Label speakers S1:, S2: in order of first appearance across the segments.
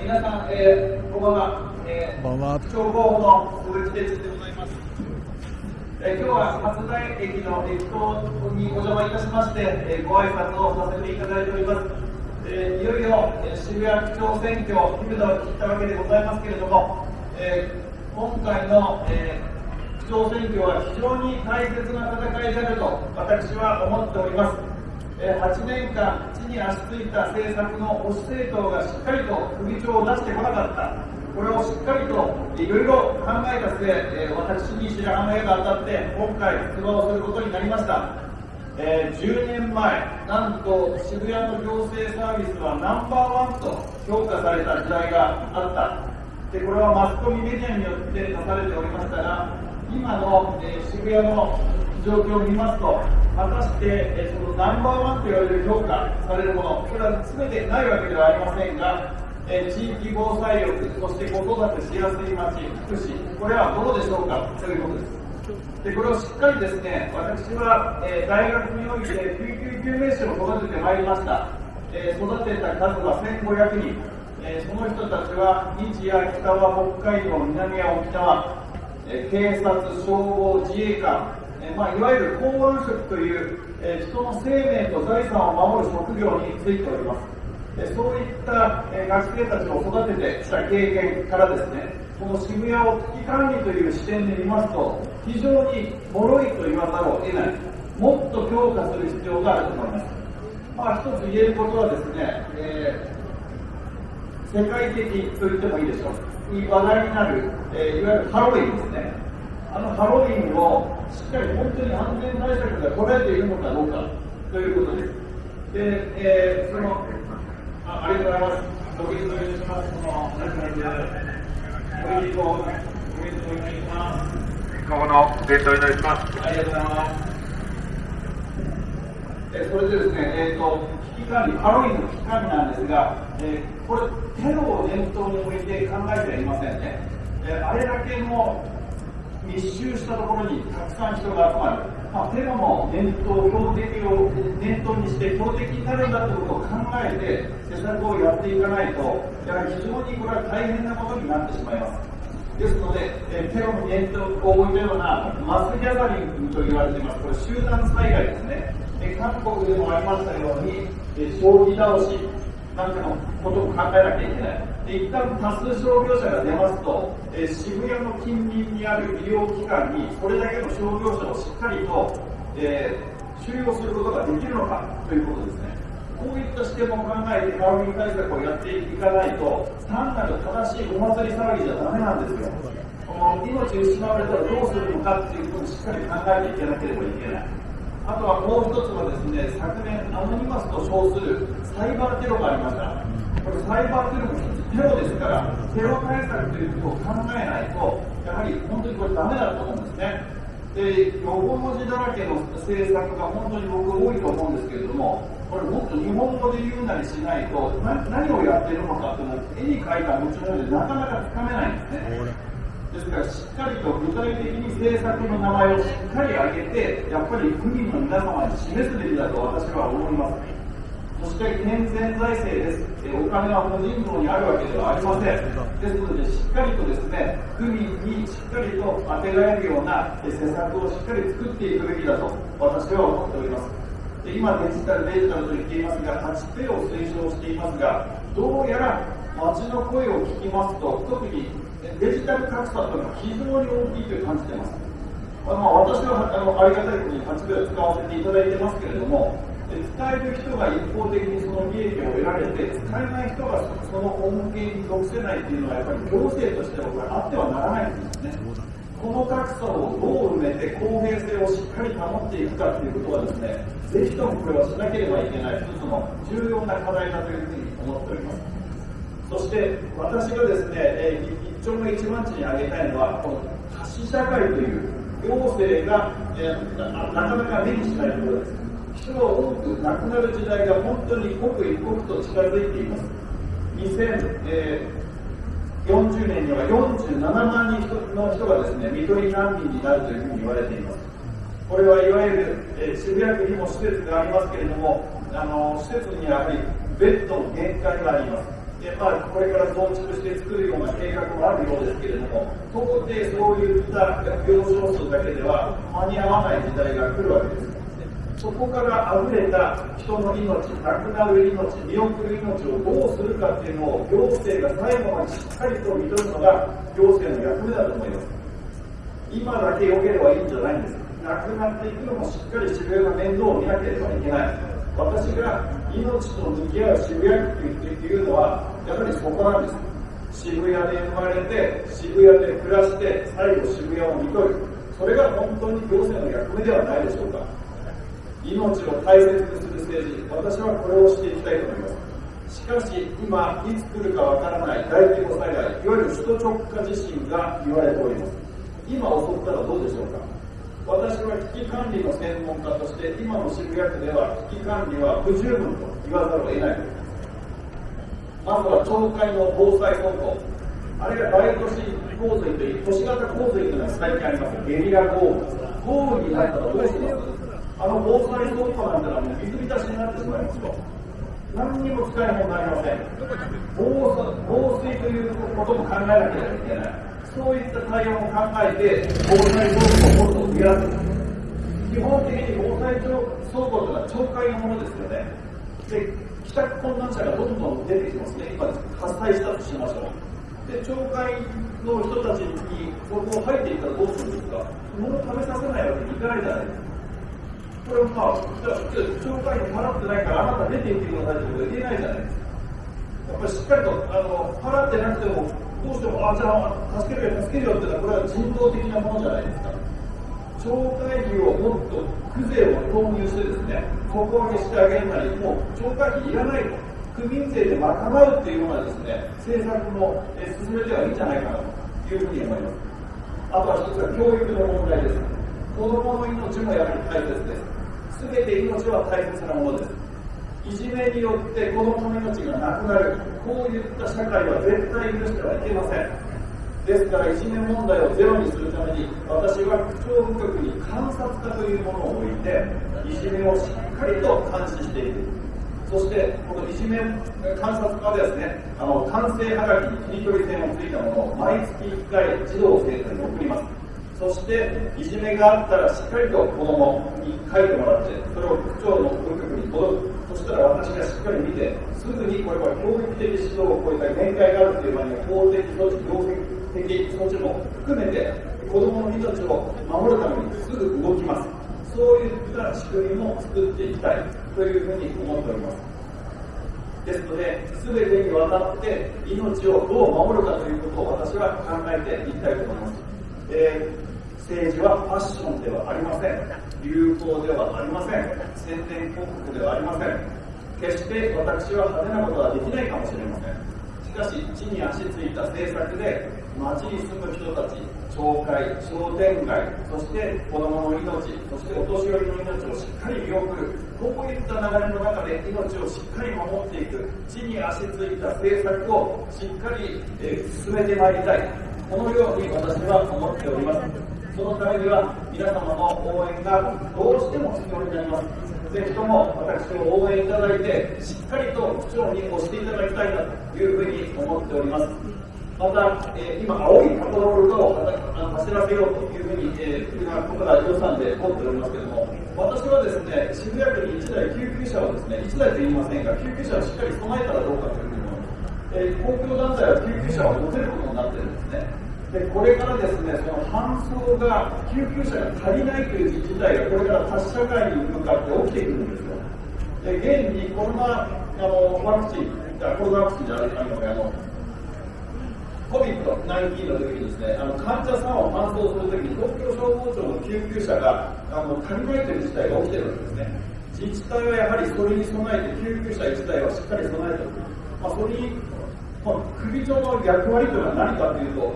S1: 皆さん、えー、こんばんは。えー、
S2: こんばんは。
S1: 超候補の鈴木哲でございます。えー、今日は初台駅の駅頭にお邪魔いたしまして、えー、ご挨拶をさせていただいております。えー、いよいよ、えー、渋谷区長選挙、日々の切ったわけでございますけれども、えー、今回の、えー、区長選挙は非常に大切な戦いであると私は思っております。8年間、地に足ついた政策の保守政党がしっかりと首長を出してこなかった、これをしっかりといろいろ考えた末、私に白羽の矢が当たって、今回、出馬をすることになりました。え、10年前、なんと渋谷の行政サービスはナンバーワンと評価された時代があった。でこれはマスコミメディアによって出されておりましたが、今の、え、渋谷の状況を見ますと、果たして、そのナンバーワンと言われる評価されるもの、これは全てないわけではありませんが、え地域防災力、そして子育てしやすい町、福祉、これはどうでしょうかということです。でこれをしっかりですね、私は、え大学において救急救命士を育ててまいりました。え育てた数は1500人。えその人たちは日夜北は北海道、南は沖縄、え警察、消防、自衛官、えまあ、いわゆる公安職という、え人の生命と財産を守る職業についております。えそういった、え学生たちを育ててきた経験からですね、この渋谷を危機管理という視点で見ますと、非常に脆いと言わざるを得ない、もっと強化する必要があると思います。まあ、一つ言えることはですね、えー、世界的と言ってもいいでしょう。に話題になる、えー、いわゆるハロウィンですね。あのハロウィンをしっかり本当に安全対策が取られているのかどうかということです。で、えー、そのあありがとうございます。ご議論します。その、何かご議論、ご議論お願いします。
S3: 今後の伝統になります。
S1: ありがとうございます。えそれでです。ね、えーと、危機管理、ハロウィンの危機管理なんです。が、えー、これ、テロを念頭に置いて考えてはいませんね。えー、あれだけの密集したところにたくさん人が集まる、まあ、テロの念頭、標的を念頭にして標的になるんだということを考えて施策をやっていかないと、やはり非常にこれは大変なことになってしまいます。ですので、えテロの念頭を置いたようなマスギャザリングと言われています。これ集団災害ですね。え韓国でもありましたように、え将棋倒しなんかのことを考えなきゃいけない。で一旦多数傷病者が出ますと、え、渋谷の近隣にある医療機関にそれだけの傷病者をしっかりと、えー、収容することができるのかということですね。こういった視点も考えてハロウィン対策をやっていかないと、単なる正しいお祭り騒ぎじゃダメなんですよ。この命失われたらどうするのかっていうことをしっかり考えていかなければいけない。あとはもう一つはですね、昨年アノニマスと称するサイバーテロがありました。これサイバーテロもテロですから、テロ対策ということを考えないと、やはり本当にこれダメだと思うんですね。で、横文字だらけの政策が本当に僕多いと思うんですけれども、これもっと日本語で言うなりしないと、何をやってるのかっていうのは絵に描いた持ち物でなかなかつかめないんですね。ですから、しっかりと具体的に政策の名前をしっかり挙げて、やっぱり区民の皆様に示すべきだと私は思います。そして健全財政です。お金は個人道にあるわけではありません。ですので、しっかりとですね、区民にしっかりと当てられるような施策をしっかり作っていくべきだと私は思っております。で今デジタル、デジタルと言っていますが、8ペを推奨していますが、どうやら街の声を聞きますと、特にデジタル格差というのは非常に大きいと感じています。あの私はあのありがたいことに8ペを使わせていただいてますけれども、使える人が一方的にその利益を得られて、使えない人がその恩恵に属せないというのは、やっぱり行政としてはこれあってはならないんですね。この格差をどう埋めて公平性をしっかり保っていくかということはですね、ぜひともこれはしなければいけない一つの重要な課題だというふうに思っております。そして私がですね、え一丁目一番地に挙げたいのは、この多子社会という行政が、えなかなか目にしないところです。人が多く亡くなる時代が本当に刻一刻と近づいています。2040年には47万人の人がですね、看取り難民になるというふうに言われています。これはいわゆる、えー、渋谷区にも施設がありますけれども、あの施設にはやはりベッドの限界があります。でまあ、これから増築して作るような計画もあるようですけれども、到底そういった病床数だけでは間に合わない時代が来るわけです。そこから溢れた人の命、亡くなる命、見送る命をどうするかっていうのを行政が最後までしっかりと見とるのが行政の役目だと思います。今だけ良ければいいんじゃないんです。亡くなっていくのもしっかり渋谷の面倒を見なければいけない。私が命と向き合う渋谷区っていうのは、やはりそこなんです。渋谷で生まれて、渋谷で暮らして、最後渋谷を見とる。それが本当に行政の役目ではないでしょうか。命を大切にする政治、私はこれをしていきたいと思います。しかし、今、いつ来るかわからない大規模災害、いわゆる首都直下地震が言われております。今襲ったらどうでしょうか私は危機管理の専門家として、今の渋谷区では危機管理は不十分と言わざるを得ないまずは町会の防災本部、あるいは大都市洪水という、都市型洪水というのが最近あります。ゲリラ豪雨。豪雨になったらどうしますあの防災倉庫なんてのはもう水浸しになってしまいますと。何にも使え物になりません防。防水ということも考えなければいけない。そういった対応も考えて、防災倉庫をもっと増やす。基本的に防災倉庫というのは町会のものですよね。で、帰宅困難者がどんどん出てきますね。今、発災したとしましょう。で、町会の人たちにそこを入っていったらどうするんですか物を食べさせないわけにいかないじゃないですか。これをまあ、じゃあ、紹介費払ってないから、あなた出て行ってくださいってこと言えないじゃないですか。やっぱりしっかりと、あの、払ってなくても、どうしても、あ、じゃあ、助けるよ、助けるよっていうのは、これは人道的なものじゃないですか。町会費をもっと、区税を投入してですね、底上げしてあげるなり、もう、町会費いらないと。区民税で賄うっていうようなですね、政策も、え進めてはいいんじゃないかなというふうに思います。あとは一つは教育の問題です。子供の命もやはり大切です。全て命は大切なものです。いじめによって子供の命がなくなる、こういった社会は絶対許してはいけません。ですから、いじめ問題をゼロにするために、私は区長部局に観察家というものを置いて、いじめをしっかりと監視していく。そして、このいじめ観察家でですね、あの、完成はがきに切り取り線をついたものを毎月1回児童生徒に送ります。そしていじめがあったらしっかりと子供に書いてもらってそれを区長の部局に届くそしたら私がしっかり見てすぐにこれは教育的指導を超えた限界があるという場合には法的措置行政的措置も含めて子供の命を守るためにすぐ動きますそういった仕組みも作っていきたいというふうに思っておりますですので、全てにわたって命をどう守るかということを私は考えていきたいと思います。えー政治はファッションではありません。流行ではありません。宣伝広告ではありません。決して私は派手なことはできないかもしれません。しかし、地に足ついた政策で、町に住む人たち、町会、商店街、そして子供の命、そしてお年寄りの命をしっかり見送る、こういった流れの中で命をしっかり守っていく、地に足ついた政策をしっかり、え、進めてまいりたい。このように私は思っております。そのためには皆様の応援がどうしても必要になります。ぜひとも私を応援いただいて、しっかりと区長に押していただきたいなというふうに思っております。また、えー、今、青いパトロールを走らせようというふうに、えー、今、ここから予算で通っておりますけれども、私はですね、渋谷区に1台救急車をですね、1台と言いませんが、救急車をしっかり備えたらどうかというふうに思います。えー、公共団体は救急車を持てることになってるんですね。でこれからですね、その搬送が、救急車が足りないという事態が、これから多社会に向かって起きていくんですよ。で、現にコロナあのワクチン、コロナワクチンじゃないかあの、COVID-19 の時にですね、あの患者さんを搬送するときに、東京消防庁の救急車があの足りないという事態が起きてるわけですね。自治体はやはりそれに備えて、救急車1台はしっかり備えておく。まあ、それに、まあ、首長の役割というのは何かというと、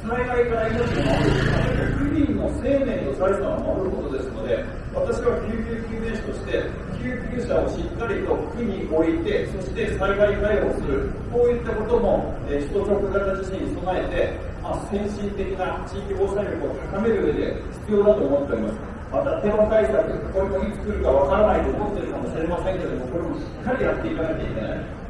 S1: 災害から命を守る、区民の生命と財産を守ることですので、私は救急救命士として、救急車をしっかりと区に置いて、そして災害対応する、こういったことも、えー、首都直型地震に備えて、まあ、先進的な地域防災力を高める上で必要だと思っております。また、テロ対策、これもいつ来るかわからないと思っているかもしれませんけれども、これもしっかりやっていかなきゃいけない。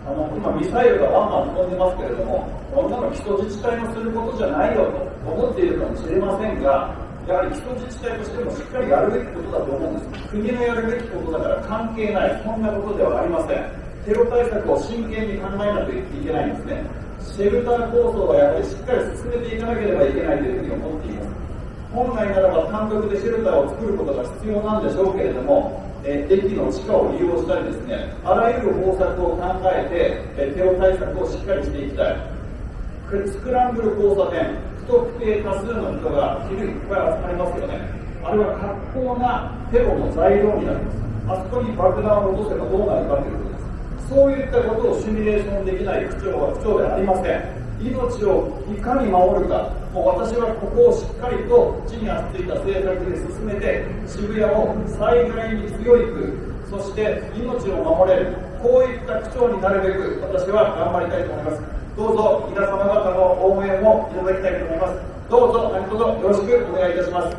S1: あの今、ミサイルがバンバン飛んでますけれども、こんなの基礎自治体のすることじゃないよと思っているかもしれませんが、やはり基礎自治体としてもしっかりやるべきことだと思うんです。国のやるべきことだから関係ない、そんなことではありません。テロ対策を真剣に考えなきゃいけないんですね。シェルター構想はやはりしっかり進めていかなければいけないというふうに思っています。本来ならば単独でシェルターを作ることが必要なんでしょうけれども、え駅の地下を利用したりですね、あらゆる方策を考えて、えテロ対策をしっかりしていきたい。スクランブル交差点、特定多数の人が昼いっぱい集まりますよね。あれは格好なテロの材料になります。あそこに爆弾を落とせばどうなるかということです。そういったことをシミュレーションできない区長は区長ではありません。命をいかに守るか、もう私はここをしっかりと地に合っていた政策で進めて、渋谷を災害に強いく、そして命を守れる、こういった区長になるべく私は頑張りたいと思います。どうぞ皆様方の応援をいただきたいと思います。どうぞ何卒よろしくお願いいたします。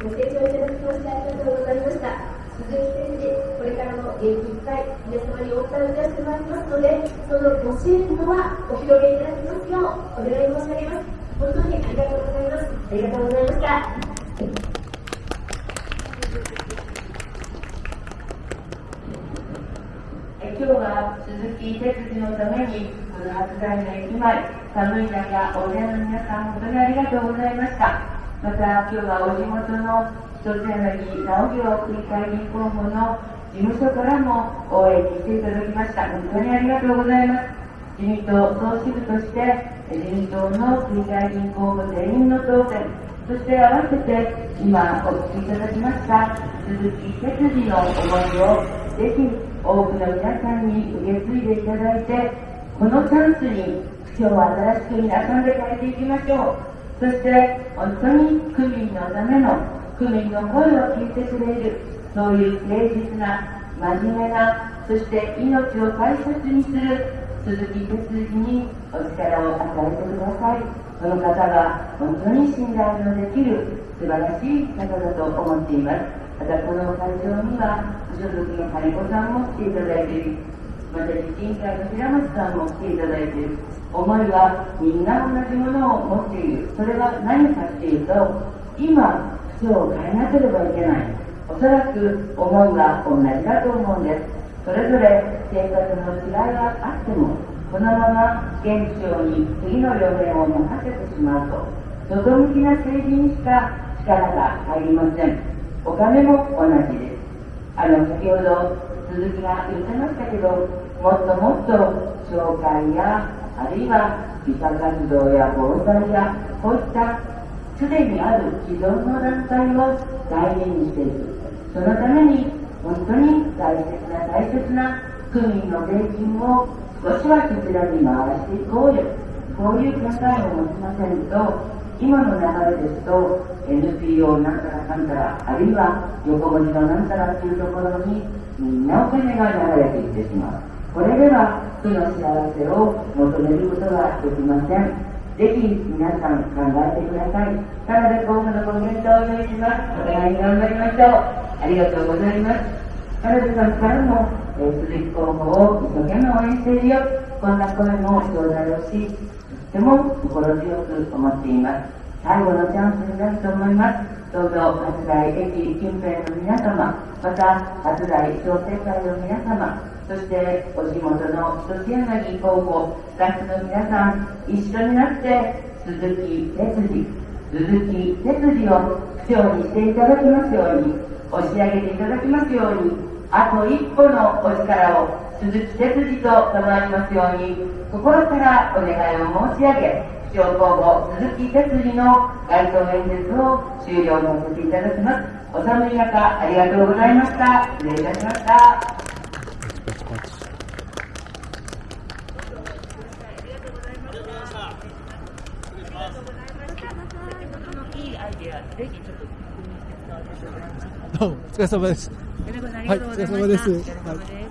S2: ご清聴いただきましてありがとうございました。鈴木先生、これからも元気いっぱい皆様にお伝えいたしてまいりますので、そのご支援のはお広げいただきますようお願い申し上げます。本当にありがとうございます。ありがとうございました。
S4: 今日は鈴木哲司のためにこの初台の駅前寒い中大勢の皆さん本当にありがとうございましたまた今日はお地元の一つ柳直行区議会議候補の事務所からも応援に来ていただきました。本当にありがとうございます。自民党総支部として、自民党の区議会議員候補全員の当選、そして合わせて今お聞きいただきました鈴木哲司の思いをぜひ多くの皆さんに受け継いでいただいて、このチャンスに区長を新しく皆さんで変えていきましょう。そして本当に区民のための区民の声を聞いてくれるそういう誠実な真面目なそして命を大切にする鈴木哲司にお力を与えてくださいその方が本当に信頼のできる素晴らしい方だと思っていますまたこの会場には所属の金子さんも来ていただいているまた自治会の平松さんも来ていただいている思いはみんな同じものを持っているそれは何かっていうと今口を変えなければいけない。おそらく思いは同じだと思うんです。それぞれ生活の違いはあっても、このまま現象に次の予言を任せてしまうと、外向きな政治にしか力が入りません。お金も同じです。あの、先ほど鈴木が言ってましたけど、もっともっと紹介や、あるいは美化活動や防災や、こういったすでにある既存の団体を大事にしていく。そのために本当に大切な大切な区民の税金を少しはそちらに回していこうよ。こういう考えを持ちませんと、今の流れですと NPO なんたらかんたら、あるいは横文字のなんたらっていうところにみんなお金が流れていってしまう。これでは区の幸せを求めることができません。ぜひ皆さん考えてください。田辺候補のご検討をお願いします。お互いに頑張りましょう。ありがとうございます。田辺さんからも、えー、鈴木候補を一生懸命応援しているよ。こんな声も頂戴をし、ても心強く思っています。最後のチャンスになると思います。どうぞ、初台駅近辺の皆様、また、初台商店会の皆様、そしてお地元の一柳候補、スタッフの皆さん、一緒になって鈴木哲司、鈴木哲司を区長にしていただきますように、押し上げていただきますように、あと一歩のお力を鈴木哲司と賜りますように、心からお願いを申し上げ、区長候補鈴木哲司の街頭演説を終了させていただきます。お寒い中、ありがとうございました。失礼いたしました。
S5: どうもお疲れ様です。
S4: はい、お疲れ様です。はい